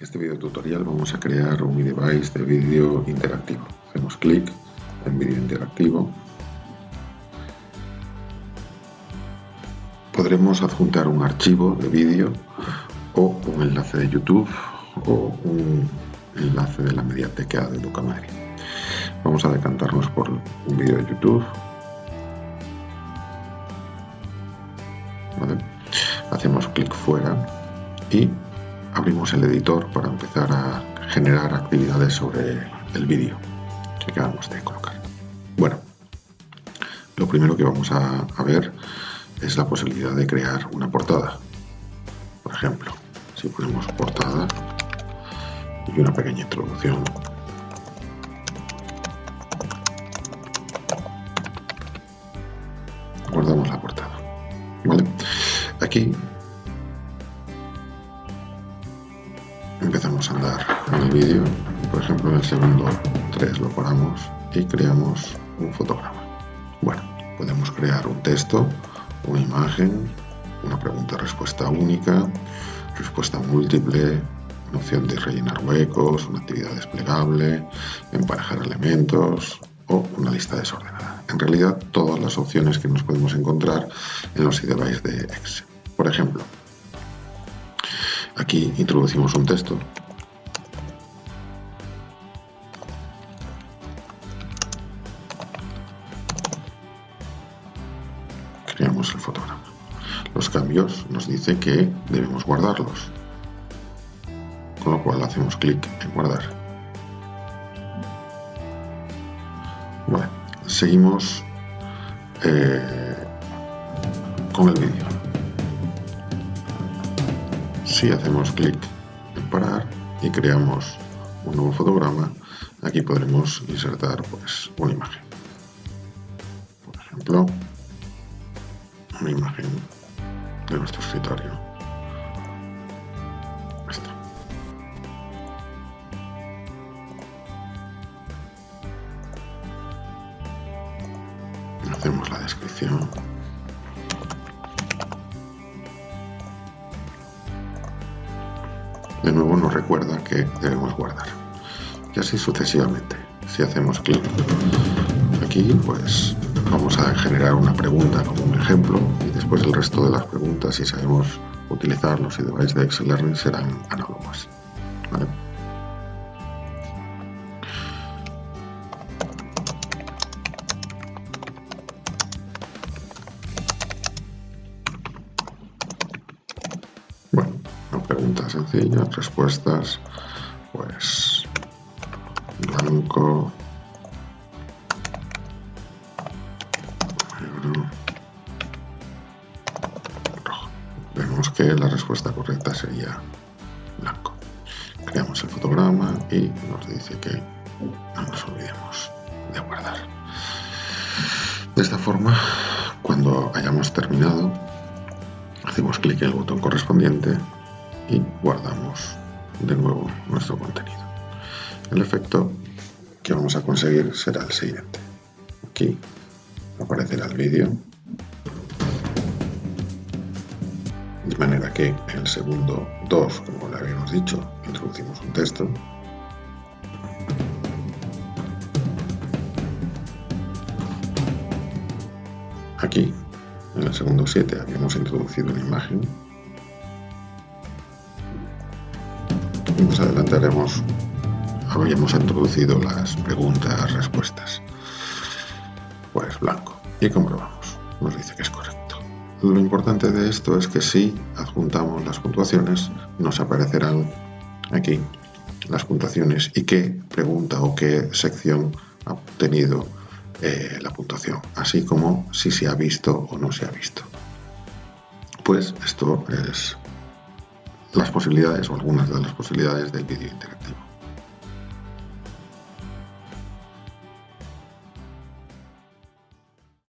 este video tutorial vamos a crear un device de vídeo interactivo. Hacemos clic en vídeo interactivo. Podremos adjuntar un archivo de vídeo o un enlace de YouTube o un enlace de la mediateca de Ducamare. Vamos a decantarnos por un vídeo de YouTube. Hacemos clic fuera y abrimos el editor para empezar a generar actividades sobre el vídeo que acabamos de colocar. Bueno, lo primero que vamos a, ver es la posibilidad de crear una portada. Por ejemplo, si ponemos portada y una pequeña introducción guardamos la portada. ¿Vale? Aquí a andar en el vídeo, por ejemplo en el segundo 3 lo paramos y creamos un fotograma. Bueno, podemos crear un texto, una imagen, una pregunta-respuesta única, respuesta múltiple, una opción de rellenar huecos, una actividad desplegable, emparejar elementos o una lista desordenada. En realidad, todas las opciones que nos podemos encontrar en los devices de Excel. Por ejemplo, Aquí introducimos un texto. Creamos el fotograma. Los cambios nos dice que debemos guardarlos. Con lo cual hacemos clic en guardar. seguimos eh, con el vídeo si hacemos clic en parar y creamos un nuevo fotograma, aquí podremos insertar pues, una imagen. Por ejemplo, una imagen de nuestro escritorio. Esta. Hacemos la descripción. de nuevo nos recuerda que debemos guardar. Y así sucesivamente. Si hacemos clic aquí, pues vamos a generar una pregunta como un ejemplo y después el resto de las preguntas, si sabemos utilizarlos y device de Excel Learning, serán análogas. preguntas sencillas, respuestas, pues blanco, Que la respuesta correcta sería blanco. Creamos el fotograma y nos dice que no nos olvidemos de guardar. De esta forma, cuando hayamos terminado, hacemos clic en el botón correspondiente y guardamos de nuevo nuestro contenido. El efecto que vamos a conseguir será el siguiente. Aquí aparecerá el vídeo de manera que en el segundo 2, como le habíamos dicho, introducimos un texto Aquí, en el segundo 7, habíamos introducido una imagen más adelante haremos, habríamos introducido las preguntas, respuestas. Pues blanco. Y comprobamos. Nos dice que es. Lo importante de esto es que si adjuntamos las puntuaciones, nos aparecerán aquí las puntuaciones y qué pregunta o qué sección ha obtenido eh, la puntuación, así como si se ha visto o no se ha visto. Pues esto es las posibilidades o algunas de las posibilidades del vídeo interactivo.